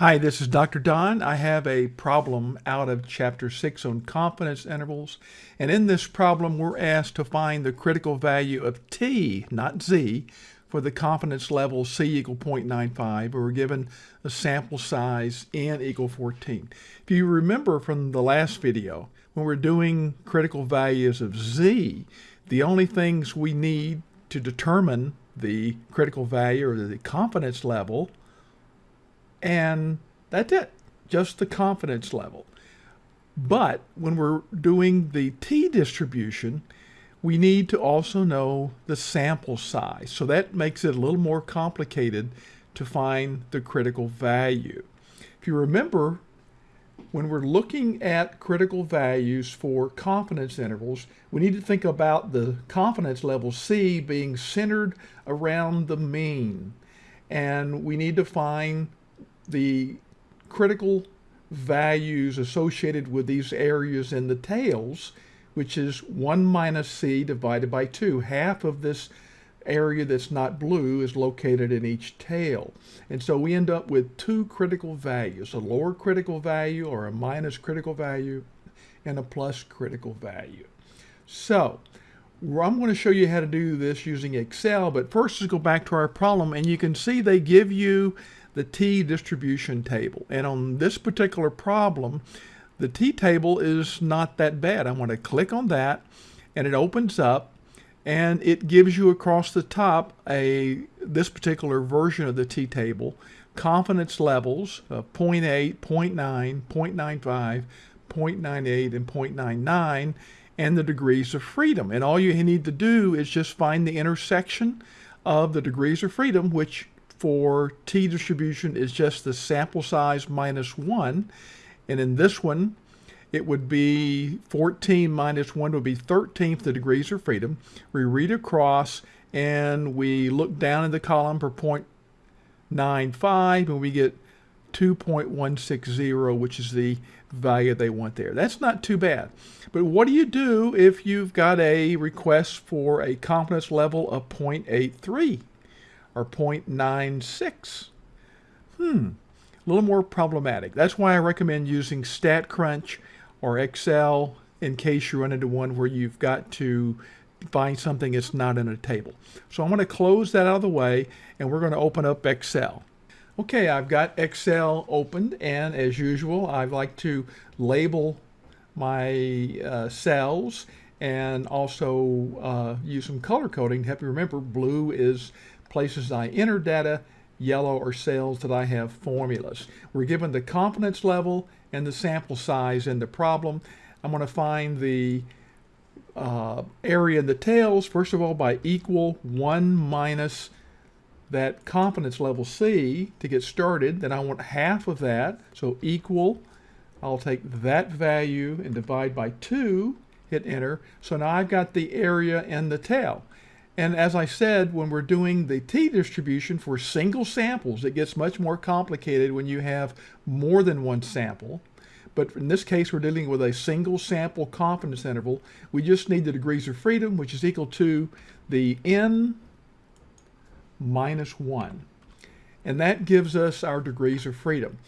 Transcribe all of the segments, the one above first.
Hi, this is Dr. Don. I have a problem out of Chapter 6 on confidence intervals. And in this problem, we're asked to find the critical value of t, not z, for the confidence level c equal 0.95. We're given a sample size n equal 14. If you remember from the last video, when we're doing critical values of z, the only things we need to determine the critical value or the confidence level and that's it, just the confidence level. But when we're doing the t distribution, we need to also know the sample size. So that makes it a little more complicated to find the critical value. If you remember, when we're looking at critical values for confidence intervals, we need to think about the confidence level C being centered around the mean. And we need to find the critical values associated with these areas in the tails, which is 1 minus c divided by 2. Half of this area that's not blue is located in each tail. And so we end up with two critical values, a lower critical value or a minus critical value and a plus critical value. So I'm going to show you how to do this using Excel, but first let's go back to our problem and you can see they give you the t distribution table. And on this particular problem, the t table is not that bad. I'm going to click on that and it opens up and it gives you across the top a this particular version of the t table confidence levels of 0.8, 0.9, 0.95, 0.98, and 0.99, and the degrees of freedom. And all you need to do is just find the intersection of the degrees of freedom, which for t distribution is just the sample size minus 1. And in this one, it would be 14 minus 1 would be 13th the degrees of freedom. We read across and we look down in the column for 0.95 and we get 2.160, which is the value they want there. That's not too bad. But what do you do if you've got a request for a confidence level of 0.83? Or 0.96. Hmm, a little more problematic. That's why I recommend using StatCrunch or Excel in case you run into one where you've got to find something that's not in a table. So I'm going to close that out of the way and we're going to open up Excel. Okay, I've got Excel opened and as usual I like to label my uh, cells and also uh, use some color coding to help you remember blue is places I enter data, yellow are cells that I have formulas. We're given the confidence level and the sample size in the problem. I'm going to find the uh, area in the tails, first of all, by equal 1 minus that confidence level C to get started. Then I want half of that, so equal. I'll take that value and divide by 2, hit enter. So now I've got the area in the tail. And as I said, when we're doing the t distribution for single samples, it gets much more complicated when you have more than one sample. But in this case, we're dealing with a single sample confidence interval. We just need the degrees of freedom, which is equal to the n minus 1. And that gives us our degrees of freedom.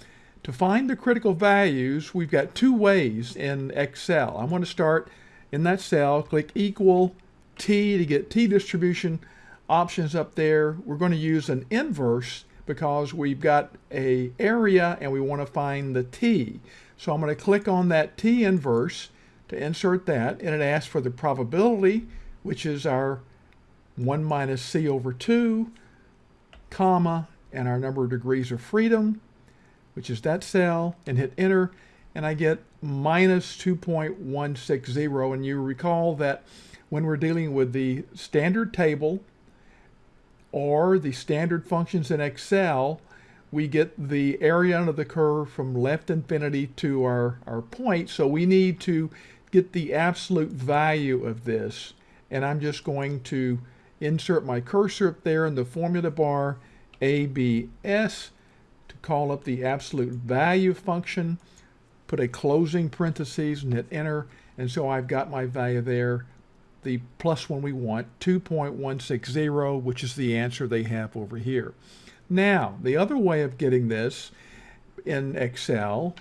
To find the critical values, we've got two ways in Excel. I'm going to start in that cell, click equal t to get t distribution options up there. We're going to use an inverse because we've got a area and we want to find the t. So I'm going to click on that t inverse to insert that and it asks for the probability which is our 1 minus c over 2 comma and our number of degrees of freedom which is that cell and hit enter and I get minus 2.160 and you recall that when we're dealing with the standard table or the standard functions in Excel, we get the area under the curve from left infinity to our, our point. So we need to get the absolute value of this. And I'm just going to insert my cursor up there in the formula bar, ABS, to call up the absolute value function, put a closing parentheses and hit enter. And so I've got my value there the plus one we want, 2.160, which is the answer they have over here. Now, the other way of getting this in Excel,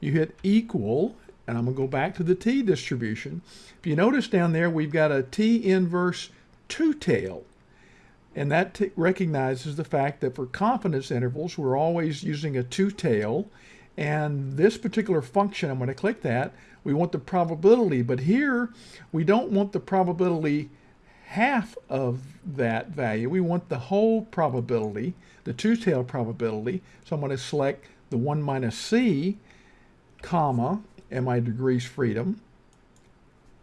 you hit equal, and I'm going to go back to the t distribution. If you notice down there, we've got a t inverse two-tail. And that recognizes the fact that for confidence intervals, we're always using a two-tail. And this particular function, I'm going to click that, we want the probability. But here, we don't want the probability half of that value. We want the whole probability, the two-tailed probability. So I'm going to select the 1 minus c, comma, and my degrees freedom,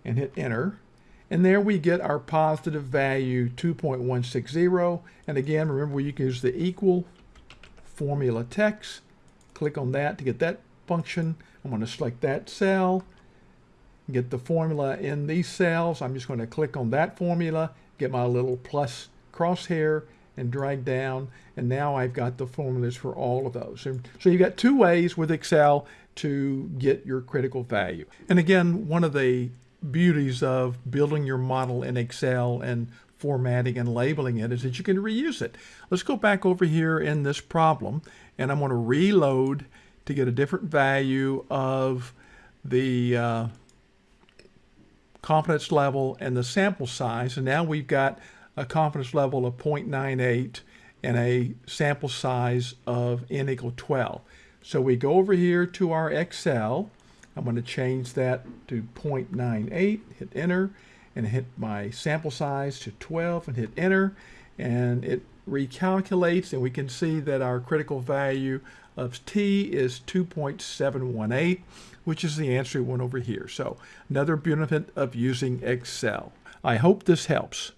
and hit enter. And there we get our positive value 2.160. And again, remember you can use the equal formula text. Click on that to get that function. I'm going to select that cell, get the formula in these cells. I'm just going to click on that formula, get my little plus crosshair and drag down. And now I've got the formulas for all of those. And so you've got two ways with Excel to get your critical value. And again, one of the beauties of building your model in Excel and formatting and labeling it is that you can reuse it. Let's go back over here in this problem and I'm going to reload to get a different value of the uh, confidence level and the sample size. And now we've got a confidence level of 0.98 and a sample size of n equal 12. So we go over here to our Excel I'm going to change that to 0.98, hit enter, and hit my sample size to 12 and hit enter. And it recalculates and we can see that our critical value of t is 2.718, which is the answer we want over here. So another benefit of using Excel. I hope this helps.